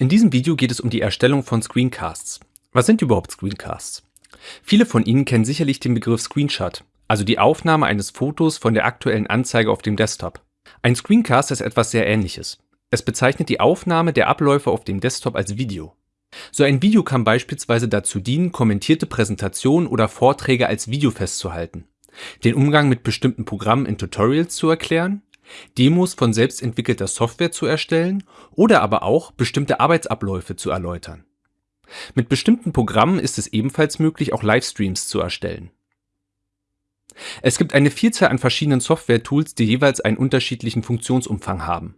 In diesem Video geht es um die Erstellung von Screencasts. Was sind überhaupt Screencasts? Viele von Ihnen kennen sicherlich den Begriff Screenshot, also die Aufnahme eines Fotos von der aktuellen Anzeige auf dem Desktop. Ein Screencast ist etwas sehr ähnliches. Es bezeichnet die Aufnahme der Abläufe auf dem Desktop als Video. So ein Video kann beispielsweise dazu dienen, kommentierte Präsentationen oder Vorträge als Video festzuhalten, den Umgang mit bestimmten Programmen in Tutorials zu erklären Demos von selbst entwickelter Software zu erstellen oder aber auch bestimmte Arbeitsabläufe zu erläutern. Mit bestimmten Programmen ist es ebenfalls möglich, auch Livestreams zu erstellen. Es gibt eine Vielzahl an verschiedenen Software-Tools, die jeweils einen unterschiedlichen Funktionsumfang haben.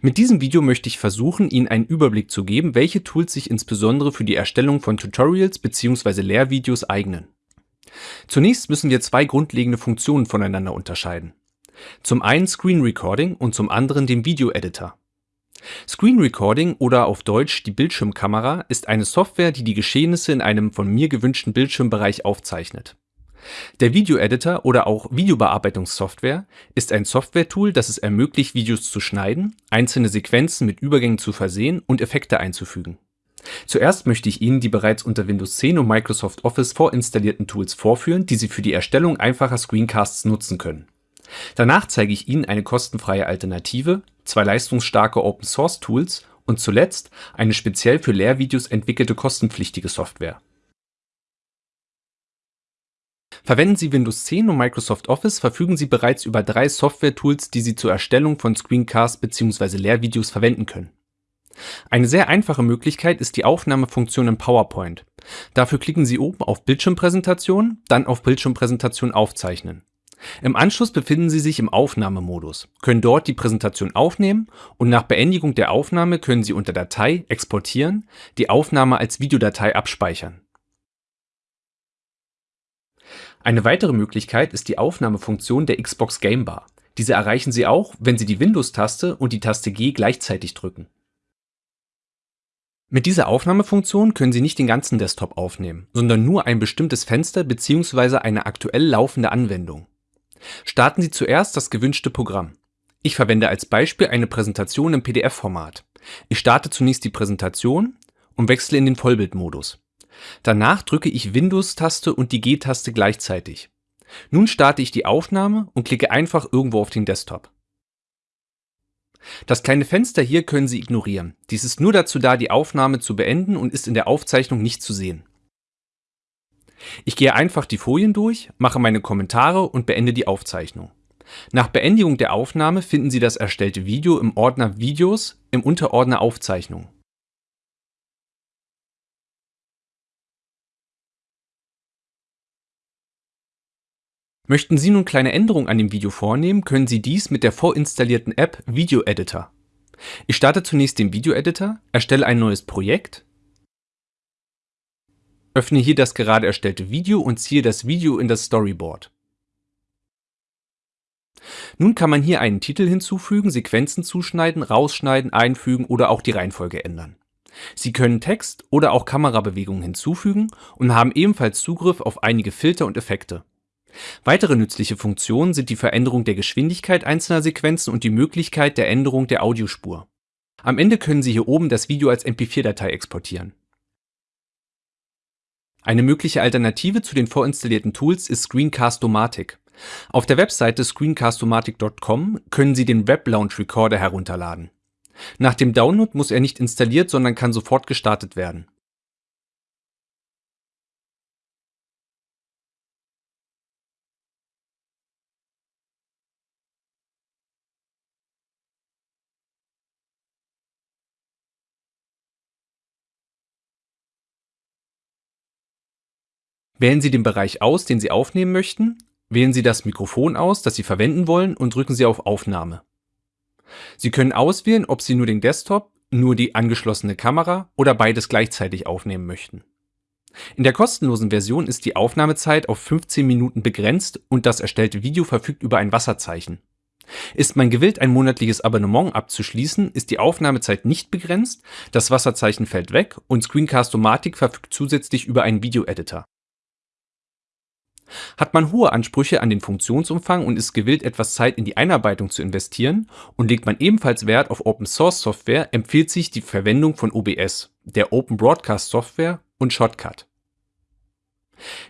Mit diesem Video möchte ich versuchen, Ihnen einen Überblick zu geben, welche Tools sich insbesondere für die Erstellung von Tutorials bzw. Lehrvideos eignen. Zunächst müssen wir zwei grundlegende Funktionen voneinander unterscheiden. Zum einen Screen Recording und zum anderen den Video Editor. Screen Recording oder auf Deutsch die Bildschirmkamera ist eine Software, die die Geschehnisse in einem von mir gewünschten Bildschirmbereich aufzeichnet. Der Video Editor oder auch Videobearbeitungssoftware ist ein Software-Tool, das es ermöglicht, Videos zu schneiden, einzelne Sequenzen mit Übergängen zu versehen und Effekte einzufügen. Zuerst möchte ich Ihnen die bereits unter Windows 10 und Microsoft Office vorinstallierten Tools vorführen, die Sie für die Erstellung einfacher Screencasts nutzen können. Danach zeige ich Ihnen eine kostenfreie Alternative, zwei leistungsstarke Open-Source-Tools und zuletzt eine speziell für Lehrvideos entwickelte kostenpflichtige Software. Verwenden Sie Windows 10 und Microsoft Office, verfügen Sie bereits über drei Software-Tools, die Sie zur Erstellung von Screencasts bzw. Lehrvideos verwenden können. Eine sehr einfache Möglichkeit ist die Aufnahmefunktion in PowerPoint. Dafür klicken Sie oben auf Bildschirmpräsentation, dann auf Bildschirmpräsentation aufzeichnen. Im Anschluss befinden Sie sich im Aufnahmemodus, können dort die Präsentation aufnehmen und nach Beendigung der Aufnahme können Sie unter Datei exportieren die Aufnahme als Videodatei abspeichern. Eine weitere Möglichkeit ist die Aufnahmefunktion der Xbox Game Bar. Diese erreichen Sie auch, wenn Sie die Windows-Taste und die Taste G gleichzeitig drücken. Mit dieser Aufnahmefunktion können Sie nicht den ganzen Desktop aufnehmen, sondern nur ein bestimmtes Fenster bzw. eine aktuell laufende Anwendung. Starten Sie zuerst das gewünschte Programm. Ich verwende als Beispiel eine Präsentation im PDF-Format. Ich starte zunächst die Präsentation und wechsle in den Vollbildmodus. Danach drücke ich Windows-Taste und die G-Taste gleichzeitig. Nun starte ich die Aufnahme und klicke einfach irgendwo auf den Desktop. Das kleine Fenster hier können Sie ignorieren. Dies ist nur dazu da, die Aufnahme zu beenden und ist in der Aufzeichnung nicht zu sehen. Ich gehe einfach die Folien durch, mache meine Kommentare und beende die Aufzeichnung. Nach Beendigung der Aufnahme finden Sie das erstellte Video im Ordner Videos im Unterordner Aufzeichnung. Möchten Sie nun kleine Änderungen an dem Video vornehmen, können Sie dies mit der vorinstallierten App Video Editor. Ich starte zunächst den Video Editor, erstelle ein neues Projekt Öffne hier das gerade erstellte Video und ziehe das Video in das Storyboard. Nun kann man hier einen Titel hinzufügen, Sequenzen zuschneiden, rausschneiden, einfügen oder auch die Reihenfolge ändern. Sie können Text oder auch Kamerabewegungen hinzufügen und haben ebenfalls Zugriff auf einige Filter und Effekte. Weitere nützliche Funktionen sind die Veränderung der Geschwindigkeit einzelner Sequenzen und die Möglichkeit der Änderung der Audiospur. Am Ende können Sie hier oben das Video als MP4-Datei exportieren. Eine mögliche Alternative zu den vorinstallierten Tools ist Screencast-O-Matic. Auf der Webseite screencast-o-matic.com können Sie den Web Launch Recorder herunterladen. Nach dem Download muss er nicht installiert, sondern kann sofort gestartet werden Wählen Sie den Bereich aus, den Sie aufnehmen möchten, wählen Sie das Mikrofon aus, das Sie verwenden wollen und drücken Sie auf Aufnahme. Sie können auswählen, ob Sie nur den Desktop, nur die angeschlossene Kamera oder beides gleichzeitig aufnehmen möchten. In der kostenlosen Version ist die Aufnahmezeit auf 15 Minuten begrenzt und das erstellte Video verfügt über ein Wasserzeichen. Ist man gewillt, ein monatliches Abonnement abzuschließen, ist die Aufnahmezeit nicht begrenzt, das Wasserzeichen fällt weg und Screencast-O-Matic verfügt zusätzlich über einen Video-Editor. Hat man hohe Ansprüche an den Funktionsumfang und ist gewillt, etwas Zeit in die Einarbeitung zu investieren und legt man ebenfalls Wert auf Open-Source-Software, empfiehlt sich die Verwendung von OBS, der Open Broadcast Software und Shotcut.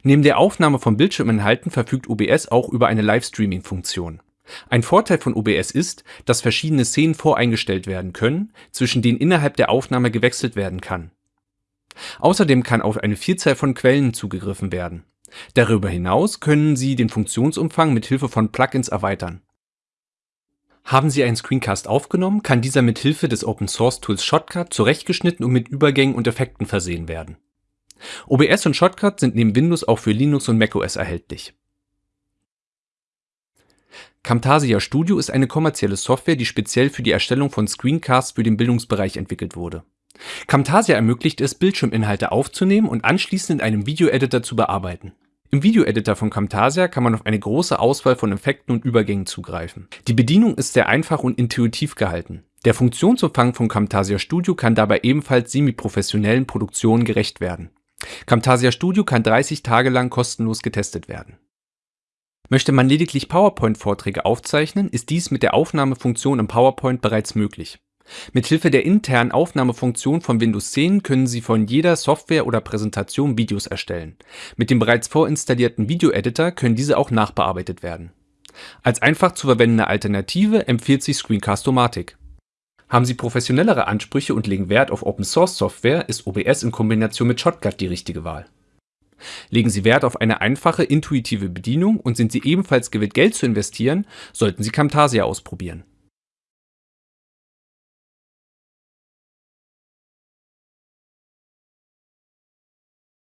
Neben der Aufnahme von Bildschirminhalten verfügt OBS auch über eine Livestreaming-Funktion. Ein Vorteil von OBS ist, dass verschiedene Szenen voreingestellt werden können, zwischen denen innerhalb der Aufnahme gewechselt werden kann. Außerdem kann auf eine Vielzahl von Quellen zugegriffen werden. Darüber hinaus können Sie den Funktionsumfang mit Hilfe von Plugins erweitern. Haben Sie einen Screencast aufgenommen, kann dieser mit Hilfe des Open-Source-Tools Shotcut zurechtgeschnitten und mit Übergängen und Effekten versehen werden. OBS und Shotcut sind neben Windows auch für Linux und macOS erhältlich. Camtasia Studio ist eine kommerzielle Software, die speziell für die Erstellung von Screencasts für den Bildungsbereich entwickelt wurde. Camtasia ermöglicht es, Bildschirminhalte aufzunehmen und anschließend in einem Videoeditor zu bearbeiten. Im Videoeditor von Camtasia kann man auf eine große Auswahl von Effekten und Übergängen zugreifen. Die Bedienung ist sehr einfach und intuitiv gehalten. Der Funktionsumfang von Camtasia Studio kann dabei ebenfalls semi-professionellen Produktionen gerecht werden. Camtasia Studio kann 30 Tage lang kostenlos getestet werden. Möchte man lediglich PowerPoint-Vorträge aufzeichnen, ist dies mit der Aufnahmefunktion im PowerPoint bereits möglich. Mithilfe der internen Aufnahmefunktion von Windows 10 können Sie von jeder Software oder Präsentation Videos erstellen. Mit dem bereits vorinstallierten Video-Editor können diese auch nachbearbeitet werden. Als einfach zu verwendende Alternative empfiehlt sich Screencast-O-Matic. Haben Sie professionellere Ansprüche und legen Wert auf Open-Source-Software, ist OBS in Kombination mit Shotcut die richtige Wahl. Legen Sie Wert auf eine einfache, intuitive Bedienung und sind Sie ebenfalls gewillt, Geld zu investieren, sollten Sie Camtasia ausprobieren